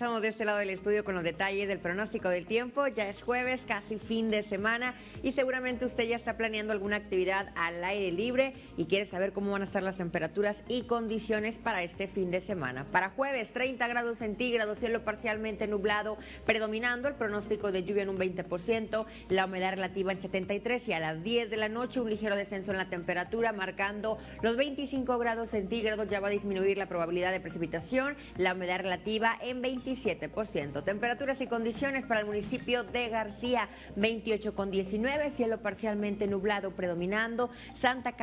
Regresamos de este lado del estudio con los detalles del pronóstico del tiempo. Ya es jueves, casi fin de semana y seguramente usted ya está planeando alguna actividad al aire libre y quiere saber cómo van a estar las temperaturas y condiciones para este fin de semana. Para jueves, 30 grados centígrados, cielo parcialmente nublado, predominando el pronóstico de lluvia en un 20%, la humedad relativa en 73 y a las 10 de la noche un ligero descenso en la temperatura, marcando los 25 grados centígrados. Ya va a disminuir la probabilidad de precipitación, la humedad relativa en 27%. Temperaturas y condiciones para el municipio de García, 28 con 19, cielo parcialmente nublado predominando, Santa,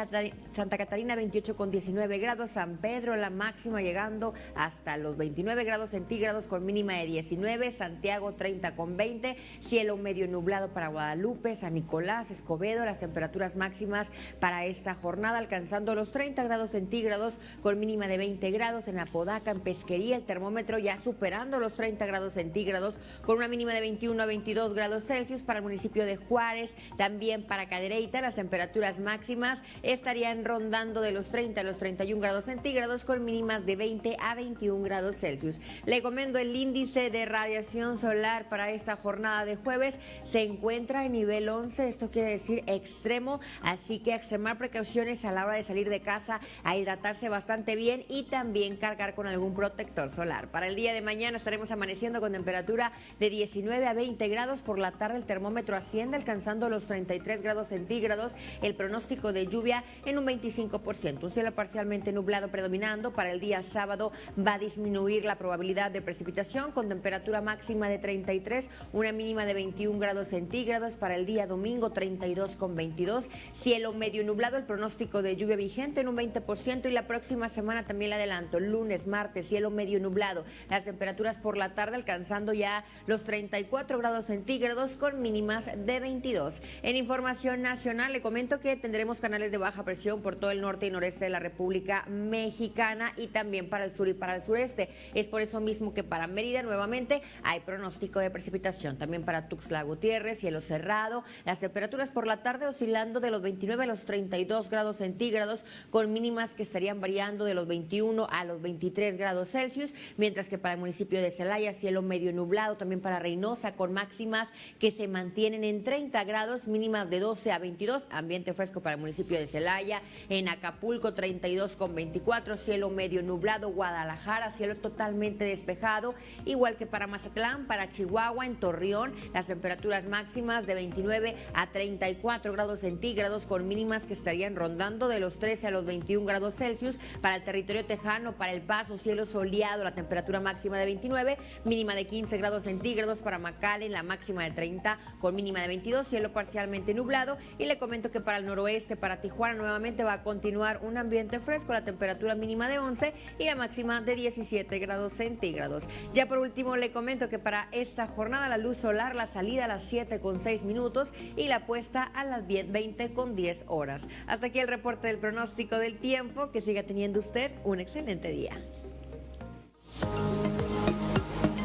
Santa Catarina 28 con 19 grados, San Pedro la máxima llegando hasta los 29 grados centígrados con mínima de 19, Santiago 30 con 20, cielo medio nublado para Guadalupe, San Nicolás, Escobedo, las temperaturas máximas para esta jornada alcanzando los 30 grados centígrados con mínima de 20 grados en Apodaca, en Pesquería, el termómetro ya superando los 30 grados centígrados con una mínima de 21 a 22 grados Celsius para el municipio de Juárez, también para Cadereyta las temperaturas máximas estarían rondando de los 30 a los 31 grados centígrados con mínimas de 20 a 21 grados Celsius. Le comento el índice de radiación solar para esta jornada de jueves se encuentra en nivel 11, esto quiere decir extremo, así que extremar precauciones a la hora de salir de casa, a hidratarse bastante bien y también cargar con algún protector solar. Para el día de mañana estaremos amaneciendo con temperatura de 19 a 20 grados. Por la tarde el termómetro asciende alcanzando los 33 grados centígrados. El pronóstico de lluvia en un 25%. Un cielo parcialmente nublado predominando. Para el día sábado va a disminuir la probabilidad de precipitación con temperatura máxima de 33, una mínima de 21 grados centígrados. Para el día domingo 32 con 22. Cielo medio nublado. El pronóstico de lluvia vigente en un 20% y la próxima semana también le adelanto. Lunes, martes, cielo medio nublado. Las temperaturas por la tarde alcanzando ya los 34 grados centígrados con mínimas de 22. En información nacional le comento que tendremos canales de baja presión por todo el norte y noreste de la República Mexicana y también para el sur y para el sureste. Es por eso mismo que para Mérida nuevamente hay pronóstico de precipitación. También para Tuxtla Gutiérrez, cielo cerrado. Las temperaturas por la tarde oscilando de los 29 a los 32 grados centígrados con mínimas que estarían variando de los 21 a los 23 grados Celsius mientras que para el municipio de Celaya cielo medio nublado, también para Reynosa con máximas que se mantienen en 30 grados, mínimas de 12 a 22, ambiente fresco para el municipio de Celaya, en Acapulco 32 con 24, cielo medio nublado, Guadalajara cielo totalmente despejado, igual que para Mazatlán, para Chihuahua, en Torreón, las temperaturas máximas de 29 a 34 grados centígrados con mínimas que estarían rondando de los 13 a los 21 grados Celsius, para el territorio tejano, para El Paso, cielo soleado, la temperatura máxima de 29, mínima de 15 grados centígrados para en la máxima de 30 con mínima de 22, cielo parcialmente nublado. Y le comento que para el noroeste, para Tijuana, nuevamente va a continuar un ambiente fresco, la temperatura mínima de 11 y la máxima de 17 grados centígrados. Ya por último, le comento que para esta jornada la luz solar, la salida a las 7 con 6 minutos y la puesta a las 20 con 10 horas. Hasta aquí el reporte del pronóstico del tiempo. Que siga teniendo usted un excelente día.